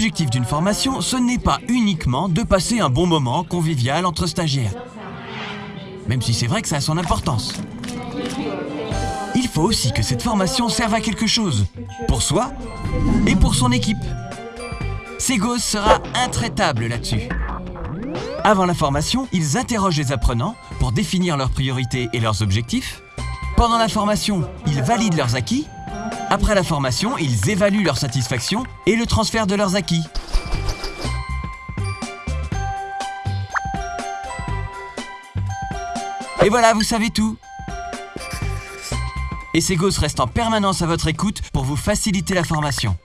L'objectif d'une formation, ce n'est pas uniquement de passer un bon moment convivial entre stagiaires. Même si c'est vrai que ça a son importance. Il faut aussi que cette formation serve à quelque chose, pour soi et pour son équipe. Segos sera intraitable là-dessus. Avant la formation, ils interrogent les apprenants pour définir leurs priorités et leurs objectifs. Pendant la formation, ils valident leurs acquis. Après la formation, ils évaluent leur satisfaction et le transfert de leurs acquis. Et voilà, vous savez tout Et Segos reste en permanence à votre écoute pour vous faciliter la formation.